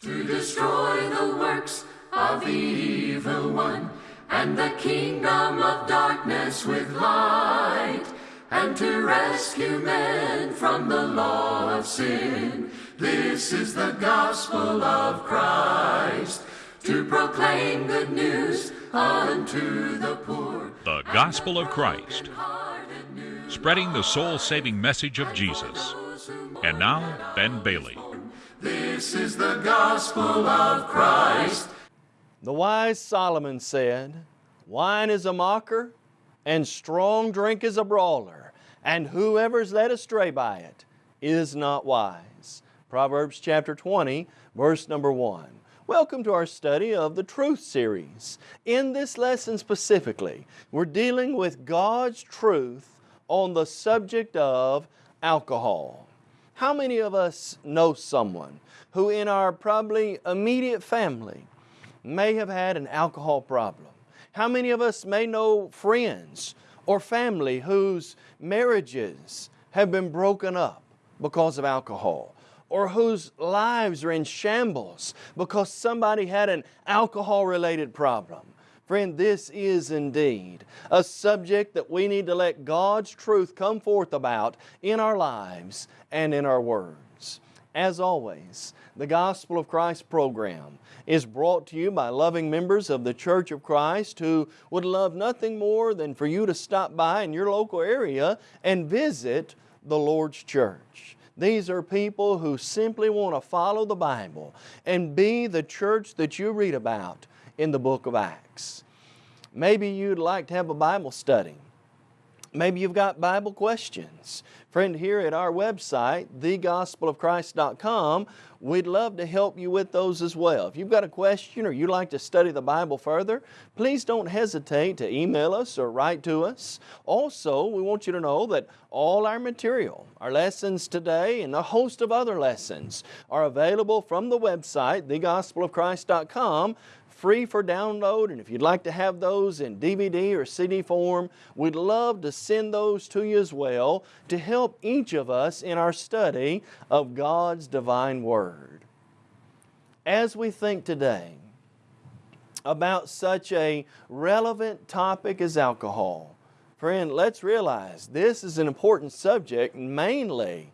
to destroy the works of the evil one and the kingdom of darkness with light and to rescue men from the law of sin. This is the gospel of Christ to proclaim good news unto the poor. The Gospel of Christ, spreading the soul saving message of Jesus. And now, Ben Bailey. This is the gospel of Christ. The wise Solomon said, Wine is a mocker, and strong drink is a brawler, and whoever's led astray by it is not wise. Proverbs chapter 20, verse number 1. Welcome to our study of the Truth Series. In this lesson specifically, we're dealing with God's truth on the subject of alcohol. How many of us know someone who in our probably immediate family may have had an alcohol problem? How many of us may know friends or family whose marriages have been broken up because of alcohol? or whose lives are in shambles because somebody had an alcohol related problem. Friend, this is indeed a subject that we need to let God's truth come forth about in our lives and in our words. As always, the Gospel of Christ program is brought to you by loving members of the Church of Christ who would love nothing more than for you to stop by in your local area and visit the Lord's church. These are people who simply want to follow the Bible and be the church that you read about in the book of Acts. Maybe you'd like to have a Bible study. Maybe you've got Bible questions. Friend, here at our website, thegospelofchrist.com, we'd love to help you with those as well. If you've got a question or you'd like to study the Bible further, please don't hesitate to email us or write to us. Also, we want you to know that all our material, our lessons today and a host of other lessons are available from the website, thegospelofchrist.com free for download and if you'd like to have those in DVD or CD form, we'd love to send those to you as well to help each of us in our study of God's divine Word. As we think today about such a relevant topic as alcohol, friend, let's realize this is an important subject mainly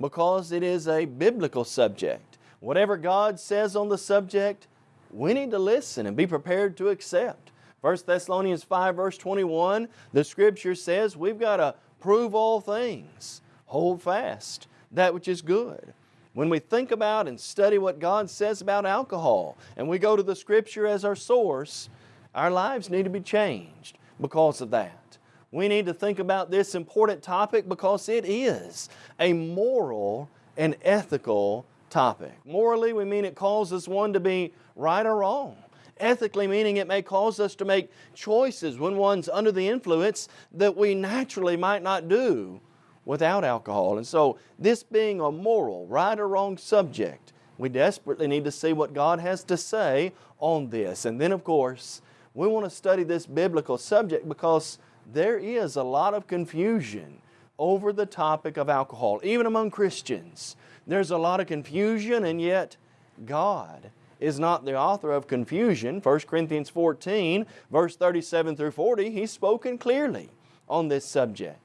because it is a biblical subject. Whatever God says on the subject, we need to listen and be prepared to accept. 1 Thessalonians 5 verse 21, the scripture says we've got to prove all things, hold fast that which is good. When we think about and study what God says about alcohol and we go to the scripture as our source, our lives need to be changed because of that. We need to think about this important topic because it is a moral and ethical topic. Morally, we mean it causes one to be right or wrong. Ethically, meaning it may cause us to make choices when one's under the influence that we naturally might not do without alcohol. And so, this being a moral, right or wrong subject, we desperately need to see what God has to say on this. And then, of course, we want to study this biblical subject because there is a lot of confusion over the topic of alcohol, even among Christians. There's a lot of confusion and yet God is not the author of confusion. 1 Corinthians 14 verse 37 through 40, He's spoken clearly on this subject.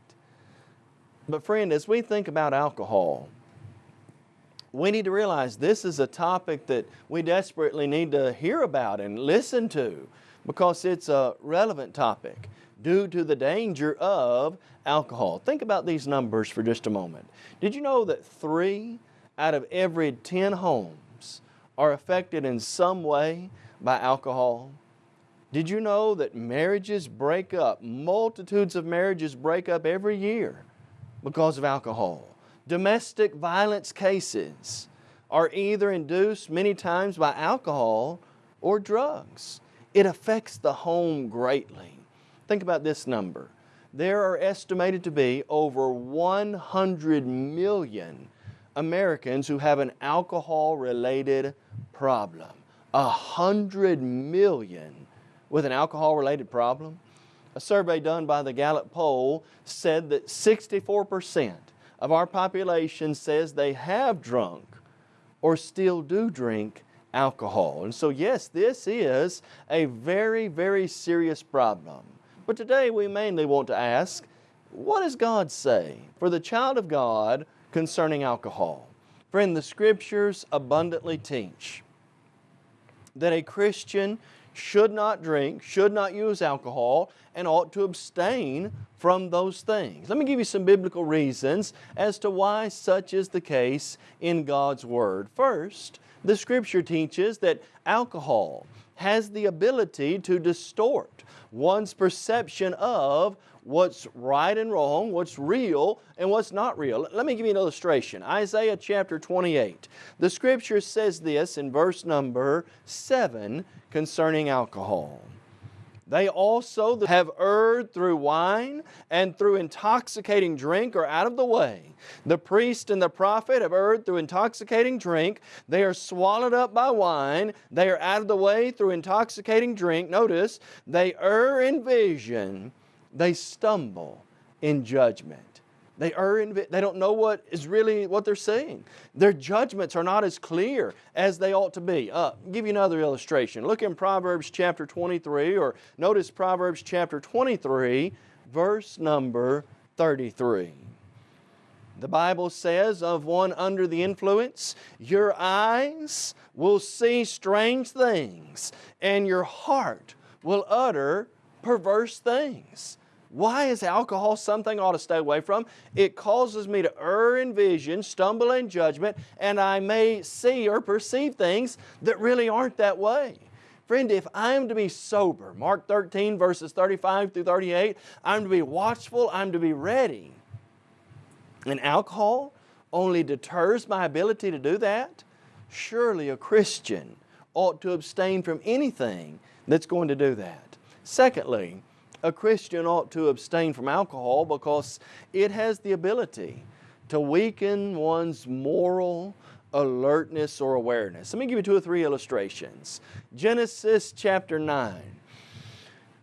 But friend, as we think about alcohol, we need to realize this is a topic that we desperately need to hear about and listen to because it's a relevant topic due to the danger of alcohol. Think about these numbers for just a moment. Did you know that three out of every 10 homes are affected in some way by alcohol? Did you know that marriages break up, multitudes of marriages break up every year because of alcohol? Domestic violence cases are either induced many times by alcohol or drugs. It affects the home greatly. Think about this number. There are estimated to be over 100 million Americans who have an alcohol-related problem. A hundred million with an alcohol-related problem. A survey done by the Gallup poll said that 64% of our population says they have drunk or still do drink alcohol. And so yes, this is a very, very serious problem. But today we mainly want to ask, what does God say for the child of God concerning alcohol? Friend, the Scriptures abundantly teach that a Christian should not drink, should not use alcohol, and ought to abstain from those things. Let me give you some biblical reasons as to why such is the case in God's Word. First, the Scripture teaches that alcohol has the ability to distort one's perception of what's right and wrong, what's real and what's not real. Let me give you an illustration. Isaiah chapter 28. The Scripture says this in verse number 7 concerning alcohol. They also have erred through wine and through intoxicating drink are out of the way. The priest and the prophet have erred through intoxicating drink. They are swallowed up by wine. They are out of the way through intoxicating drink. Notice, they err in vision. They stumble in judgment. They err in, they don't know what is really what they're saying. Their judgments are not as clear as they ought to be. Uh, give you another illustration. Look in Proverbs chapter 23 or notice Proverbs chapter 23 verse number 33. The Bible says of one under the influence, your eyes will see strange things and your heart will utter perverse things. Why is alcohol something I ought to stay away from? It causes me to err in vision, stumble in judgment, and I may see or perceive things that really aren't that way. Friend, if I'm to be sober, Mark 13 verses 35 through 38, I'm to be watchful, I'm to be ready. And alcohol only deters my ability to do that? Surely a Christian ought to abstain from anything that's going to do that. Secondly, a Christian ought to abstain from alcohol because it has the ability to weaken one's moral alertness or awareness. Let me give you two or three illustrations. Genesis chapter 9.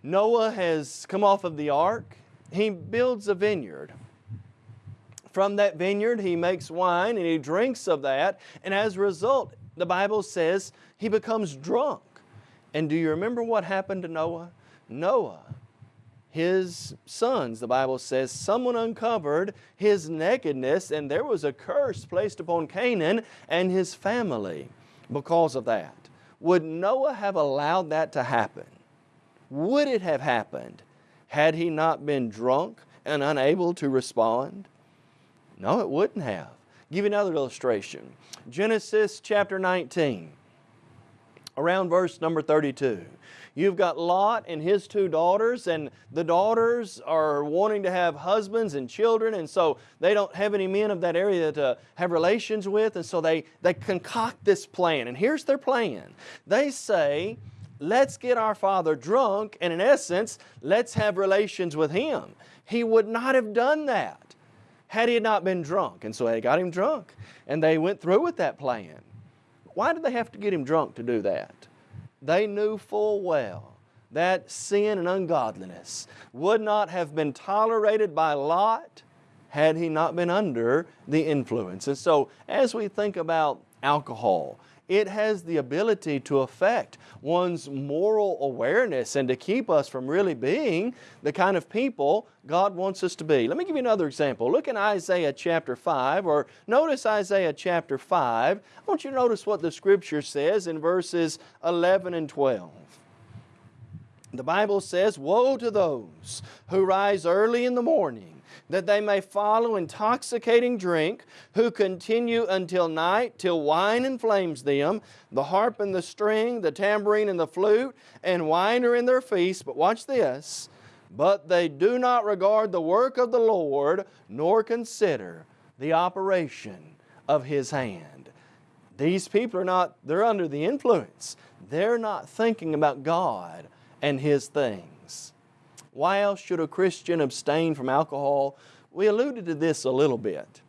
Noah has come off of the ark. He builds a vineyard. From that vineyard he makes wine and he drinks of that and as a result the Bible says he becomes drunk. And do you remember what happened to Noah? Noah his sons. The Bible says someone uncovered his nakedness and there was a curse placed upon Canaan and his family because of that. Would Noah have allowed that to happen? Would it have happened had he not been drunk and unable to respond? No, it wouldn't have. Give you another illustration. Genesis chapter 19, around verse number 32. You've got Lot and his two daughters and the daughters are wanting to have husbands and children and so they don't have any men of that area to have relations with and so they, they concoct this plan and here's their plan. They say, let's get our father drunk and in essence, let's have relations with him. He would not have done that had he not been drunk. And so they got him drunk and they went through with that plan. Why did they have to get him drunk to do that? they knew full well that sin and ungodliness would not have been tolerated by Lot had he not been under the influence. And so as we think about alcohol, it has the ability to affect one's moral awareness and to keep us from really being the kind of people God wants us to be. Let me give you another example. Look in Isaiah chapter 5 or notice Isaiah chapter 5. I want you to notice what the Scripture says in verses 11 and 12. The Bible says, Woe to those who rise early in the morning that they may follow intoxicating drink, who continue until night, till wine inflames them, the harp and the string, the tambourine and the flute, and wine are in their feast. But watch this, but they do not regard the work of the Lord, nor consider the operation of His hand. These people are not, they're under the influence. They're not thinking about God and His things. Why else should a Christian abstain from alcohol? We alluded to this a little bit.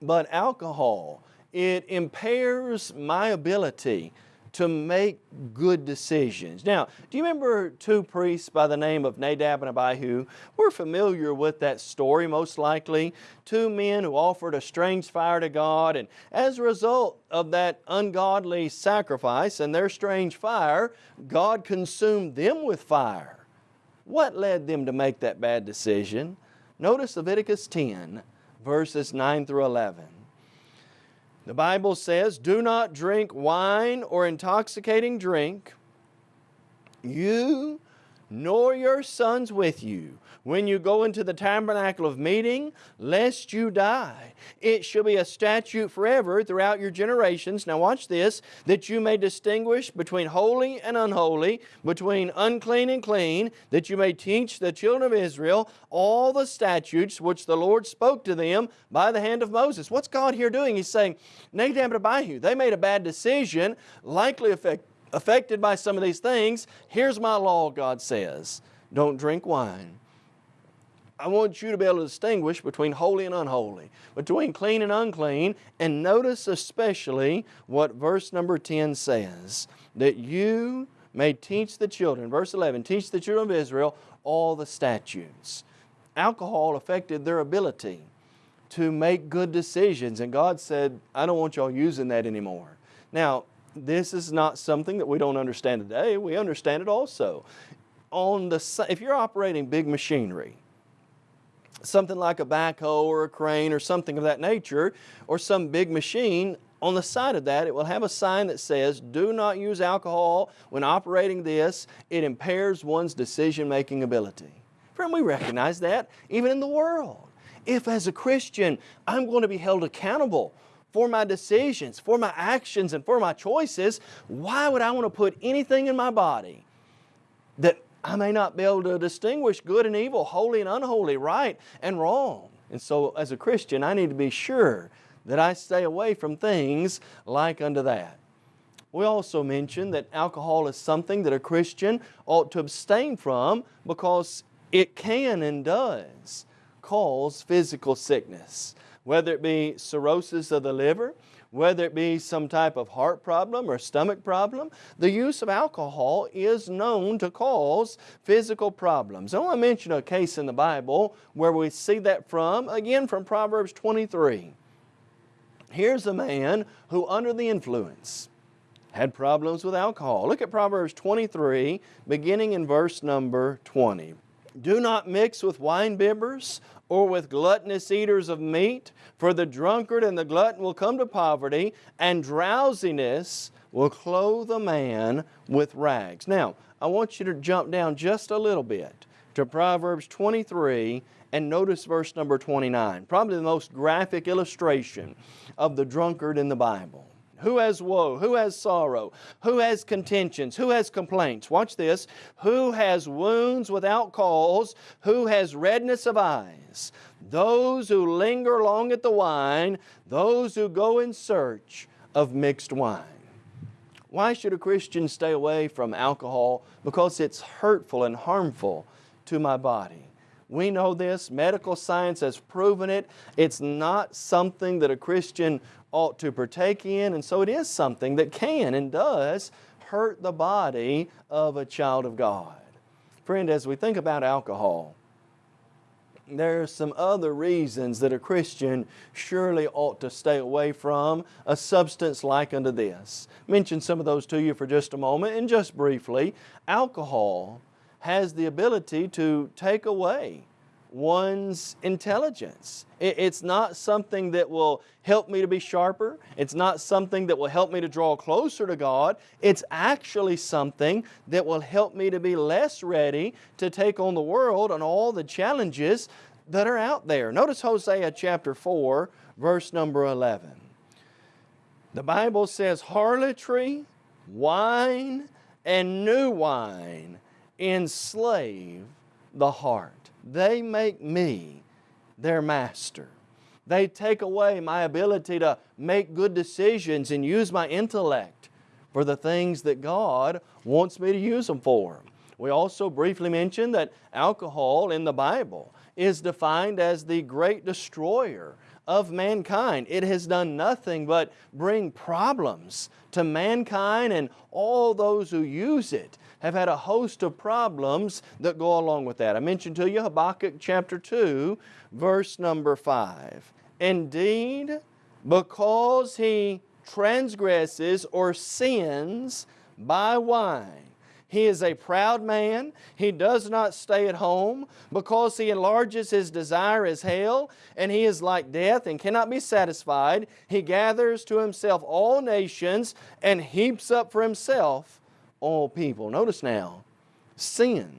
But alcohol, it impairs my ability to make good decisions. Now, do you remember two priests by the name of Nadab and Abihu? We're familiar with that story most likely. Two men who offered a strange fire to God and as a result of that ungodly sacrifice and their strange fire, God consumed them with fire. What led them to make that bad decision? Notice Leviticus 10 verses 9 through 11. The Bible says, do not drink wine or intoxicating drink, you nor your sons with you, when you go into the tabernacle of meeting, lest you die. It shall be a statute forever throughout your generations. Now watch this, that you may distinguish between holy and unholy, between unclean and clean, that you may teach the children of Israel all the statutes which the Lord spoke to them by the hand of Moses. What's God here doing? He's saying, Nadab and Abihu, they made a bad decision, likely affect, affected by some of these things. Here's my law, God says. Don't drink wine. I want you to be able to distinguish between holy and unholy, between clean and unclean, and notice especially what verse number 10 says, that you may teach the children, verse 11, teach the children of Israel all the statutes. Alcohol affected their ability to make good decisions, and God said, I don't want y'all using that anymore. Now, this is not something that we don't understand today. We understand it also. On the, if you're operating big machinery, something like a backhoe or a crane or something of that nature or some big machine, on the side of that it will have a sign that says do not use alcohol when operating this. It impairs one's decision making ability. Friend, we recognize that even in the world. If as a Christian I'm going to be held accountable for my decisions, for my actions, and for my choices, why would I want to put anything in my body that I may not be able to distinguish good and evil, holy and unholy, right and wrong. And so as a Christian, I need to be sure that I stay away from things like unto that. We also mentioned that alcohol is something that a Christian ought to abstain from because it can and does cause physical sickness, whether it be cirrhosis of the liver, whether it be some type of heart problem or stomach problem, the use of alcohol is known to cause physical problems. I want to mention a case in the Bible where we see that from, again from Proverbs 23. Here's a man who under the influence had problems with alcohol. Look at Proverbs 23 beginning in verse number 20. Do not mix with wine bibbers or with gluttonous eaters of meat, for the drunkard and the glutton will come to poverty, and drowsiness will clothe a man with rags. Now, I want you to jump down just a little bit to Proverbs 23 and notice verse number 29, probably the most graphic illustration of the drunkard in the Bible. Who has woe? Who has sorrow? Who has contentions? Who has complaints? Watch this. Who has wounds without cause? Who has redness of eyes? Those who linger long at the wine, those who go in search of mixed wine. Why should a Christian stay away from alcohol? Because it's hurtful and harmful to my body. We know this, medical science has proven it. It's not something that a Christian ought to partake in, and so it is something that can and does hurt the body of a child of God. Friend, as we think about alcohol, there are some other reasons that a Christian surely ought to stay away from a substance like unto this. Mention some of those to you for just a moment and just briefly. Alcohol has the ability to take away one's intelligence. It's not something that will help me to be sharper. It's not something that will help me to draw closer to God. It's actually something that will help me to be less ready to take on the world and all the challenges that are out there. Notice Hosea chapter 4, verse number 11. The Bible says, harlotry, wine, and new wine enslave the heart. They make me their master. They take away my ability to make good decisions and use my intellect for the things that God wants me to use them for. We also briefly mentioned that alcohol in the Bible is defined as the great destroyer of mankind. It has done nothing but bring problems to mankind and all those who use it have had a host of problems that go along with that. I mentioned to you Habakkuk chapter 2 verse number 5. Indeed, because he transgresses or sins by wine, he is a proud man. He does not stay at home because he enlarges his desire as hell and he is like death and cannot be satisfied. He gathers to himself all nations and heaps up for himself all people. Notice now, sin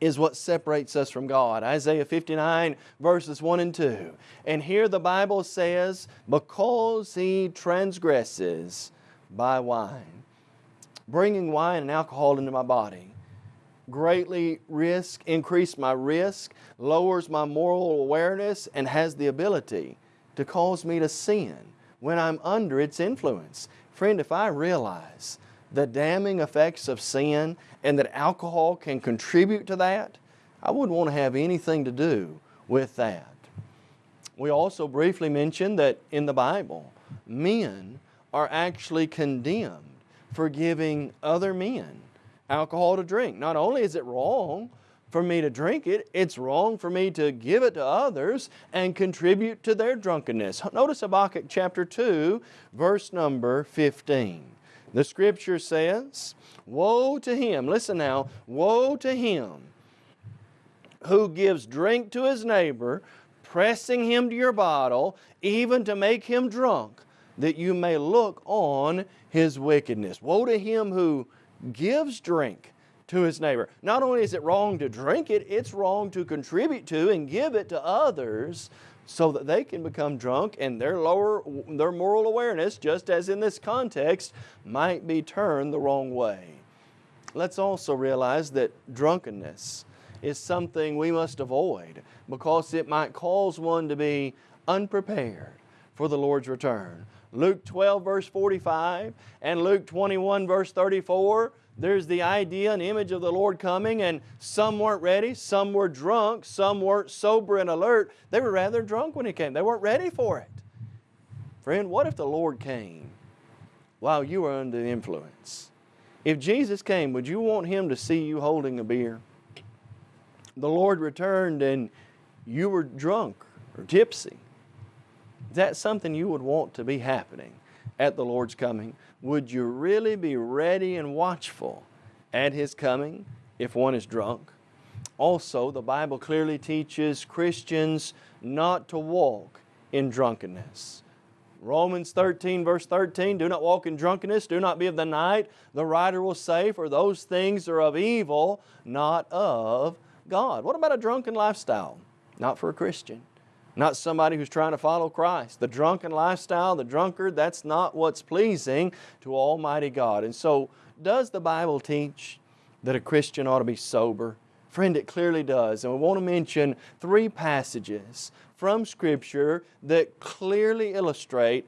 is what separates us from God. Isaiah 59 verses 1 and 2. And here the Bible says, because he transgresses by wine bringing wine and alcohol into my body greatly risk, increase my risk, lowers my moral awareness, and has the ability to cause me to sin when I'm under its influence. Friend, if I realize the damning effects of sin and that alcohol can contribute to that, I wouldn't want to have anything to do with that. We also briefly mentioned that in the Bible, men are actually condemned for giving other men alcohol to drink. Not only is it wrong for me to drink it, it's wrong for me to give it to others and contribute to their drunkenness. Notice Habakkuk chapter 2 verse number 15. The scripture says, Woe to him, listen now, woe to him who gives drink to his neighbor, pressing him to your bottle, even to make him drunk, that you may look on his wickedness. Woe to him who gives drink to his neighbor. Not only is it wrong to drink it, it's wrong to contribute to and give it to others so that they can become drunk and their lower their moral awareness, just as in this context, might be turned the wrong way. Let's also realize that drunkenness is something we must avoid because it might cause one to be unprepared for the Lord's return. Luke 12 verse 45 and Luke 21 verse 34, there's the idea and image of the Lord coming and some weren't ready, some were drunk, some weren't sober and alert. They were rather drunk when He came. They weren't ready for it. Friend, what if the Lord came while you were under influence? If Jesus came, would you want Him to see you holding a beer? The Lord returned and you were drunk or tipsy. Is that something you would want to be happening at the Lord's coming? Would you really be ready and watchful at His coming if one is drunk? Also, the Bible clearly teaches Christians not to walk in drunkenness. Romans 13 verse 13, do not walk in drunkenness, do not be of the night. The writer will say, for those things are of evil, not of God. What about a drunken lifestyle? Not for a Christian not somebody who's trying to follow Christ. The drunken lifestyle, the drunkard, that's not what's pleasing to Almighty God. And so, does the Bible teach that a Christian ought to be sober? Friend, it clearly does. And we want to mention three passages from Scripture that clearly illustrate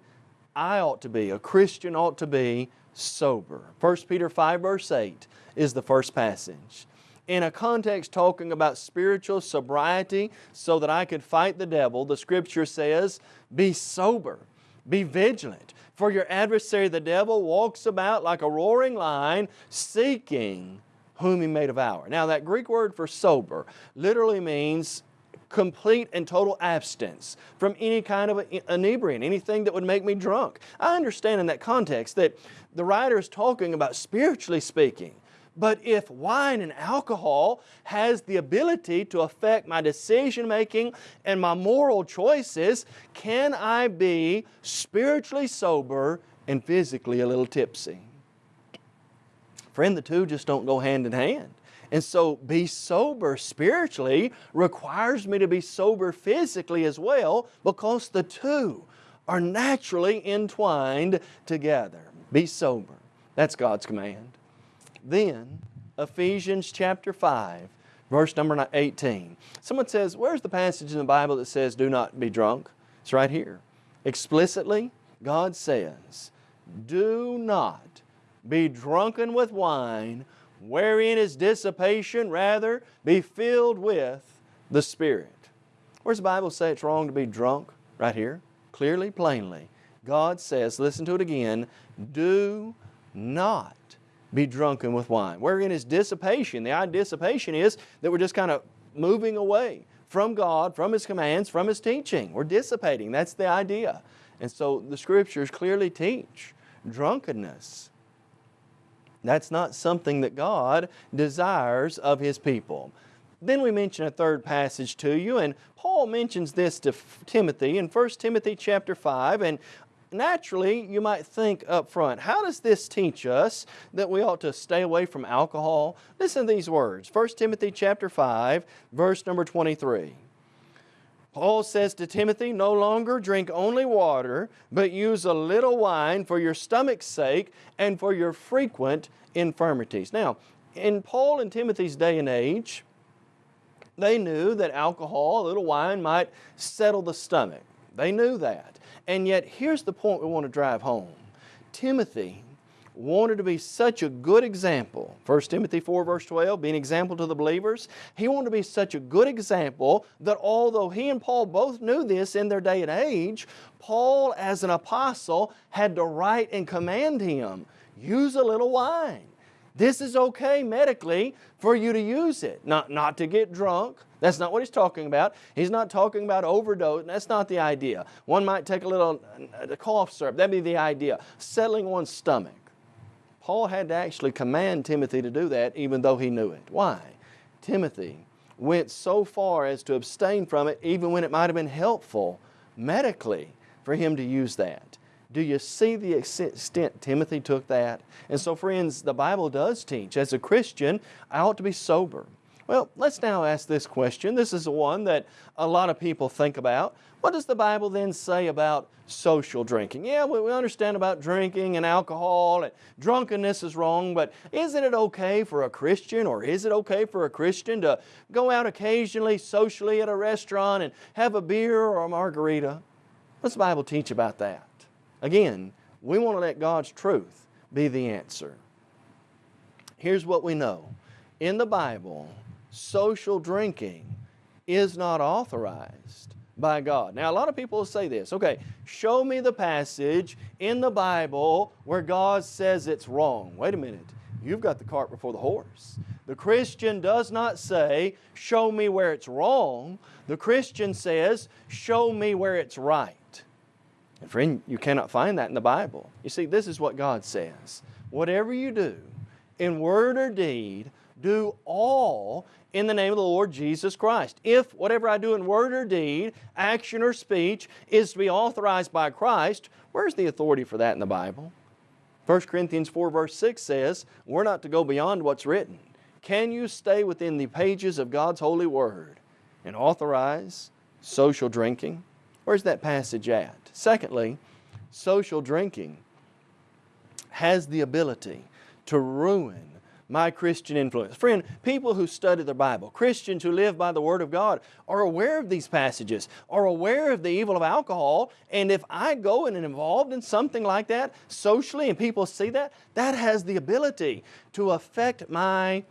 I ought to be, a Christian ought to be sober. 1 Peter 5 verse 8 is the first passage in a context talking about spiritual sobriety so that I could fight the devil, the scripture says, be sober, be vigilant. For your adversary the devil walks about like a roaring lion seeking whom he may devour. Now that Greek word for sober literally means complete and total abstinence from any kind of inebriant, anything that would make me drunk. I understand in that context that the writer is talking about spiritually speaking, but if wine and alcohol has the ability to affect my decision making and my moral choices, can I be spiritually sober and physically a little tipsy? Friend, the two just don't go hand in hand. And so be sober spiritually requires me to be sober physically as well because the two are naturally entwined together. Be sober. That's God's command. Then, Ephesians chapter 5, verse number 18. Someone says, where's the passage in the Bible that says do not be drunk? It's right here. Explicitly, God says, do not be drunken with wine, wherein is dissipation, rather be filled with the Spirit. Where's the Bible say it's wrong to be drunk? Right here, clearly, plainly. God says, listen to it again, do not be drunken with wine. Wherein is dissipation. The idea of dissipation is that we're just kind of moving away from God, from His commands, from His teaching. We're dissipating. That's the idea. And so the Scriptures clearly teach drunkenness. That's not something that God desires of His people. Then we mention a third passage to you, and Paul mentions this to Timothy in 1 Timothy chapter 5, and naturally you might think up front, how does this teach us that we ought to stay away from alcohol? Listen to these words, 1 Timothy chapter 5, verse number 23. Paul says to Timothy, no longer drink only water, but use a little wine for your stomach's sake and for your frequent infirmities. Now, in Paul and Timothy's day and age, they knew that alcohol, a little wine, might settle the stomach. They knew that. And yet, here's the point we want to drive home. Timothy wanted to be such a good example. 1 Timothy 4 verse 12, be an example to the believers. He wanted to be such a good example that although he and Paul both knew this in their day and age, Paul as an apostle had to write and command him, use a little wine. This is okay medically for you to use it, not, not to get drunk. That's not what he's talking about. He's not talking about overdose. That's not the idea. One might take a little a cough syrup. That'd be the idea. Settling one's stomach. Paul had to actually command Timothy to do that even though he knew it. Why? Timothy went so far as to abstain from it even when it might have been helpful medically for him to use that. Do you see the extent Timothy took that? And so friends, the Bible does teach, as a Christian, I ought to be sober. Well, let's now ask this question. This is one that a lot of people think about. What does the Bible then say about social drinking? Yeah, we understand about drinking and alcohol and drunkenness is wrong, but isn't it okay for a Christian or is it okay for a Christian to go out occasionally socially at a restaurant and have a beer or a margarita? What's the Bible teach about that? Again, we want to let God's truth be the answer. Here's what we know. In the Bible, social drinking is not authorized by God. Now, a lot of people say this, okay, show me the passage in the Bible where God says it's wrong. Wait a minute, you've got the cart before the horse. The Christian does not say, show me where it's wrong. The Christian says, show me where it's right. And friend, you cannot find that in the Bible. You see, this is what God says. Whatever you do, in word or deed, do all in the name of the Lord Jesus Christ. If whatever I do in word or deed, action or speech, is to be authorized by Christ, where's the authority for that in the Bible? 1 Corinthians 4 verse 6 says, we're not to go beyond what's written. Can you stay within the pages of God's holy word and authorize social drinking? Where's that passage at? Secondly, social drinking has the ability to ruin my Christian influence. Friend, people who study the Bible, Christians who live by the Word of God, are aware of these passages, are aware of the evil of alcohol, and if I go and am involved in something like that socially and people see that, that has the ability to affect my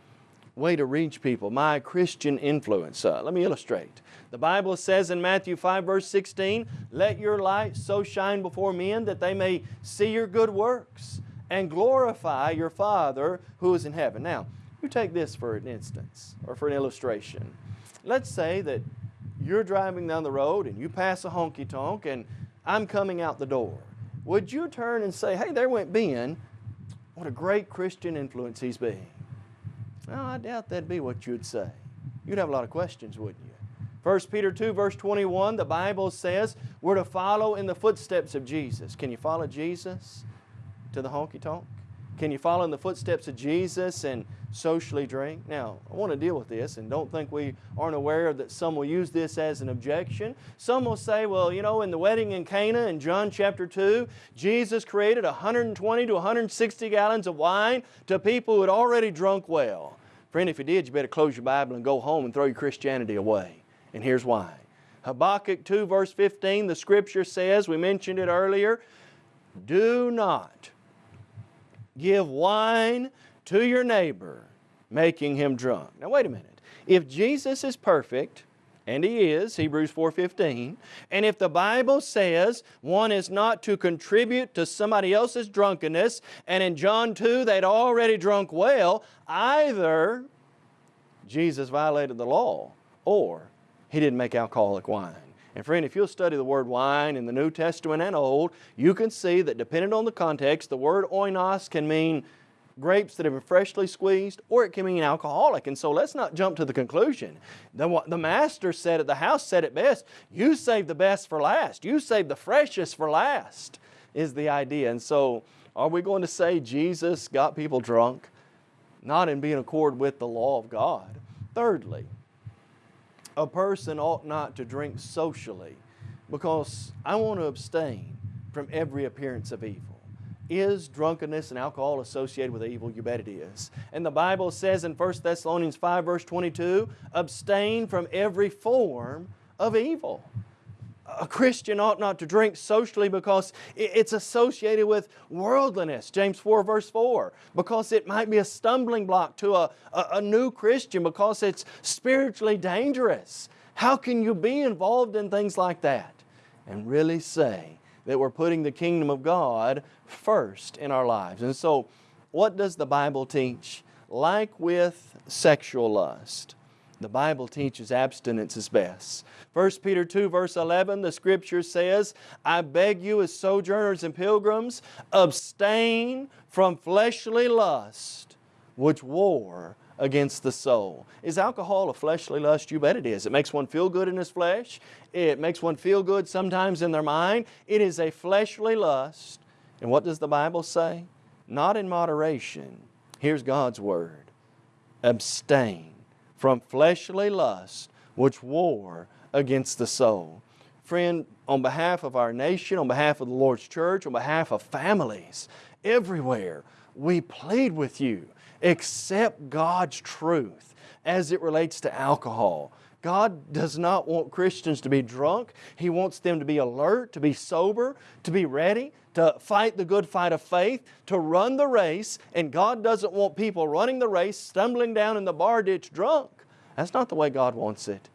way to reach people, my Christian influence. Uh, let me illustrate. The Bible says in Matthew 5 verse 16, Let your light so shine before men that they may see your good works and glorify your Father who is in heaven. Now, you take this for an instance or for an illustration. Let's say that you're driving down the road and you pass a honky-tonk and I'm coming out the door. Would you turn and say, hey, there went Ben. What a great Christian influence he's. Well, I doubt that'd be what you'd say. You'd have a lot of questions, wouldn't you? 1 Peter 2 verse 21, the Bible says we're to follow in the footsteps of Jesus. Can you follow Jesus to the honky-tonk? Can you follow in the footsteps of Jesus and socially drink? Now, I want to deal with this and don't think we aren't aware that some will use this as an objection. Some will say, well, you know, in the wedding in Cana in John chapter 2, Jesus created 120 to 160 gallons of wine to people who had already drunk well. Friend, if you did, you better close your Bible and go home and throw your Christianity away. And here's why. Habakkuk 2 verse 15, the scripture says, we mentioned it earlier, do not give wine to your neighbor, making him drunk. Now wait a minute. If Jesus is perfect and he is, Hebrews 4.15, and if the Bible says one is not to contribute to somebody else's drunkenness, and in John 2 they'd already drunk well, either Jesus violated the law or he didn't make alcoholic wine. And friend, if you'll study the word wine in the New Testament and Old, you can see that depending on the context, the word oinos can mean grapes that have been freshly squeezed, or it can mean alcoholic. And so let's not jump to the conclusion. The, the master said it, the house said it best, you save the best for last. You save the freshest for last, is the idea. And so are we going to say Jesus got people drunk? Not in being accord with the law of God. Thirdly, a person ought not to drink socially because I want to abstain from every appearance of evil. Is drunkenness and alcohol associated with evil? You bet it is. And the Bible says in 1 Thessalonians 5 verse 22, abstain from every form of evil. A Christian ought not to drink socially because it's associated with worldliness, James 4 verse 4, because it might be a stumbling block to a, a, a new Christian because it's spiritually dangerous. How can you be involved in things like that and really say that we're putting the kingdom of God first in our lives. And so, what does the Bible teach? Like with sexual lust, the Bible teaches abstinence is best. 1 Peter 2 verse 11, the scripture says, I beg you as sojourners and pilgrims, abstain from fleshly lust, which war against the soul. Is alcohol a fleshly lust? You bet it is. It makes one feel good in his flesh. It makes one feel good sometimes in their mind. It is a fleshly lust. And what does the Bible say? Not in moderation. Here's God's Word. Abstain from fleshly lust which war against the soul. Friend, on behalf of our nation, on behalf of the Lord's church, on behalf of families, everywhere, we plead with you accept God's truth as it relates to alcohol. God does not want Christians to be drunk. He wants them to be alert, to be sober, to be ready, to fight the good fight of faith, to run the race. And God doesn't want people running the race, stumbling down in the bar ditch drunk. That's not the way God wants it.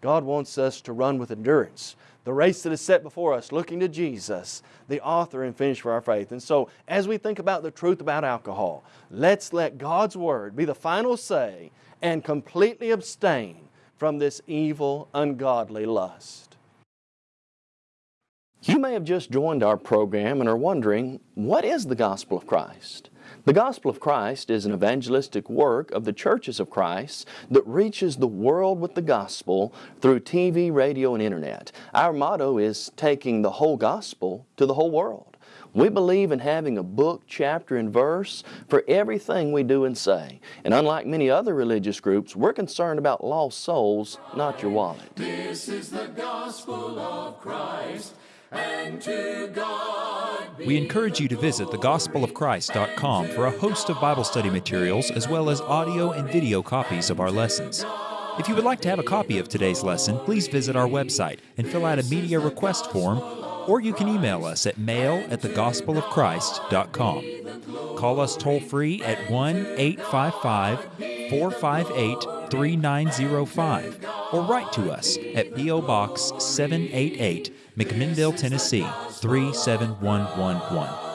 God wants us to run with endurance, the race that is set before us, looking to Jesus, the author and finisher of our faith. And so, as we think about the truth about alcohol, let's let God's Word be the final say and completely abstain from this evil, ungodly lust. You may have just joined our program and are wondering, what is the gospel of Christ? The Gospel of Christ is an evangelistic work of the churches of Christ that reaches the world with the gospel through TV, radio, and internet. Our motto is taking the whole gospel to the whole world. We believe in having a book, chapter, and verse for everything we do and say. And unlike many other religious groups, we're concerned about lost souls, not your wallet. This is the gospel of Christ. We encourage you to visit thegospelofchrist.com for a host of Bible study materials as well as audio and video copies of our lessons. If you would like to have a copy of today's lesson, please visit our website and fill out a media request form, or you can email us at mail at thegospelofchrist.com. Call us toll free at 1 855 458 3905 or write to us at P.O. Box 788, McMinnville, Tennessee 37111.